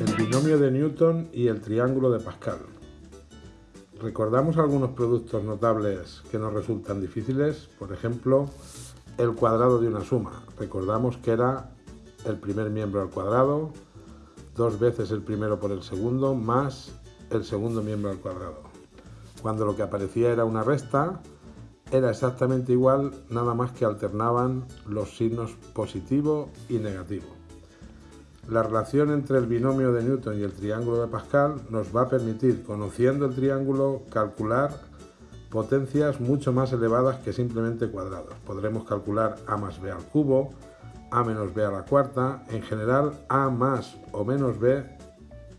El binomio de Newton y el triángulo de Pascal. ¿Recordamos algunos productos notables que nos resultan difíciles? Por ejemplo, el cuadrado de una suma. Recordamos que era el primer miembro al cuadrado, dos veces el primero por el segundo, más el segundo miembro al cuadrado. Cuando lo que aparecía era una resta, era exactamente igual, nada más que alternaban los signos positivo y negativo. La relación entre el binomio de Newton y el triángulo de Pascal nos va a permitir, conociendo el triángulo, calcular potencias mucho más elevadas que simplemente cuadrados. Podremos calcular a más b al cubo, a menos b a la cuarta, en general a más o menos b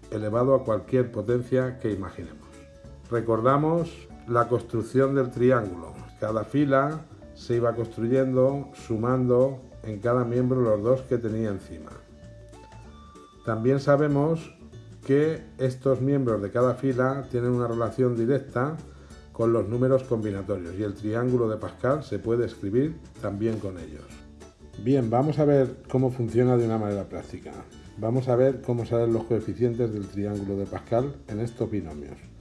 elevado a cualquier potencia que imaginemos. Recordamos la construcción del triángulo. Cada fila se iba construyendo sumando en cada miembro los dos que tenía encima. También sabemos que estos miembros de cada fila tienen una relación directa con los números combinatorios y el triángulo de Pascal se puede escribir también con ellos. Bien, vamos a ver cómo funciona de una manera práctica. Vamos a ver cómo salen los coeficientes del triángulo de Pascal en estos binomios.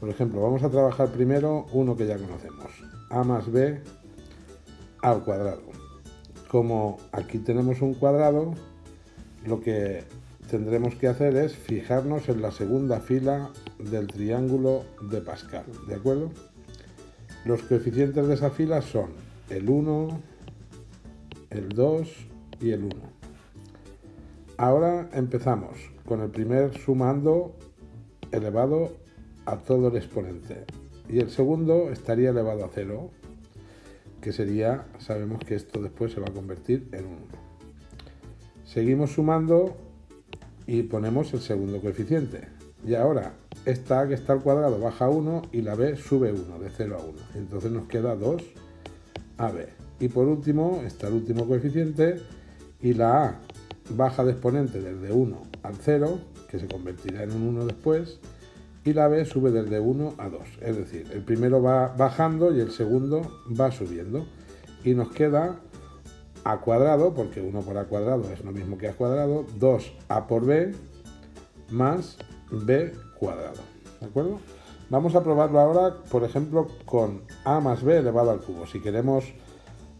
Por ejemplo, vamos a trabajar primero uno que ya conocemos, a más b al cuadrado. Como aquí tenemos un cuadrado, lo que tendremos que hacer es fijarnos en la segunda fila del triángulo de Pascal, ¿de acuerdo? Los coeficientes de esa fila son el 1, el 2 y el 1. Ahora empezamos con el primer sumando elevado a todo el exponente y el segundo estaría elevado a 0, que sería, sabemos que esto después se va a convertir en 1. Seguimos sumando y ponemos el segundo coeficiente. Y ahora, esta A que está al cuadrado baja a 1 y la B sube 1, de 0 a 1. Entonces nos queda 2 AB. Y por último, está el último coeficiente y la A baja de exponente desde 1 al 0, que se convertirá en un 1 después, y la B sube desde 1 a 2. Es decir, el primero va bajando y el segundo va subiendo. Y nos queda a cuadrado, porque 1 por a cuadrado es lo mismo que a cuadrado, 2a por b más b cuadrado. ¿De acuerdo? Vamos a probarlo ahora, por ejemplo, con a más b elevado al cubo. Si queremos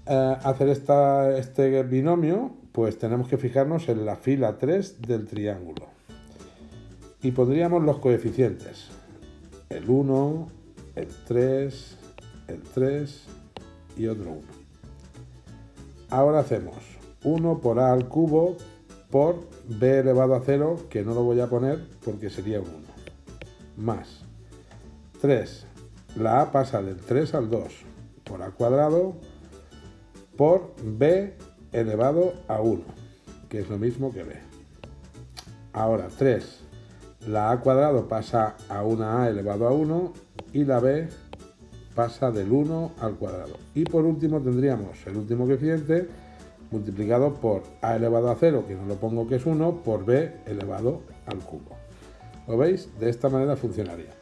eh, hacer esta, este binomio, pues tenemos que fijarnos en la fila 3 del triángulo. Y pondríamos los coeficientes. El 1, el 3, el 3 y otro 1. Ahora hacemos 1 por a al cubo por b elevado a 0, que no lo voy a poner porque sería un 1, más 3. La a pasa del 3 al 2 por a cuadrado por b elevado a 1, que es lo mismo que b. Ahora 3. La a cuadrado pasa a una a elevado a 1 y la b pasa del 1 al cuadrado. Y por último tendríamos el último coeficiente multiplicado por a elevado a 0, que no lo pongo que es 1, por b elevado al cubo. ¿Lo veis? De esta manera funcionaría.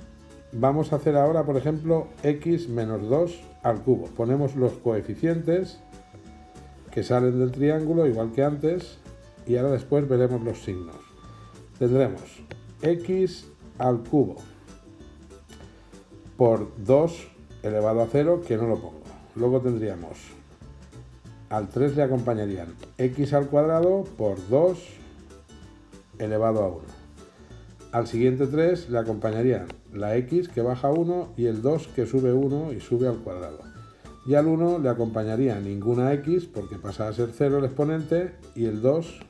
Vamos a hacer ahora, por ejemplo, x menos 2 al cubo. Ponemos los coeficientes que salen del triángulo, igual que antes, y ahora después veremos los signos. Tendremos x al cubo por 2 elevado a 0, que no lo pongo. Luego tendríamos, al 3 le acompañarían x al cuadrado por 2 elevado a 1. Al siguiente 3 le acompañarían la x que baja 1 y el 2 que sube 1 y sube al cuadrado. Y al 1 le acompañaría ninguna x porque pasa a ser 0 el exponente y el 2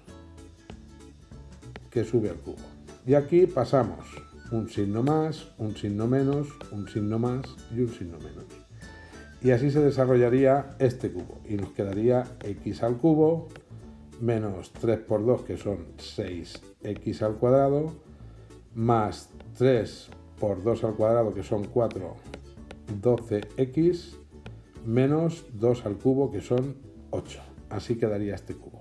que sube al cubo. Y aquí pasamos un signo más, un signo menos, un signo más y un signo menos. Y así se desarrollaría este cubo y nos quedaría x al cubo menos 3 por 2 que son 6x al cuadrado más 3 por 2 al cuadrado que son 4 12x menos 2 al cubo que son 8. Así quedaría este cubo.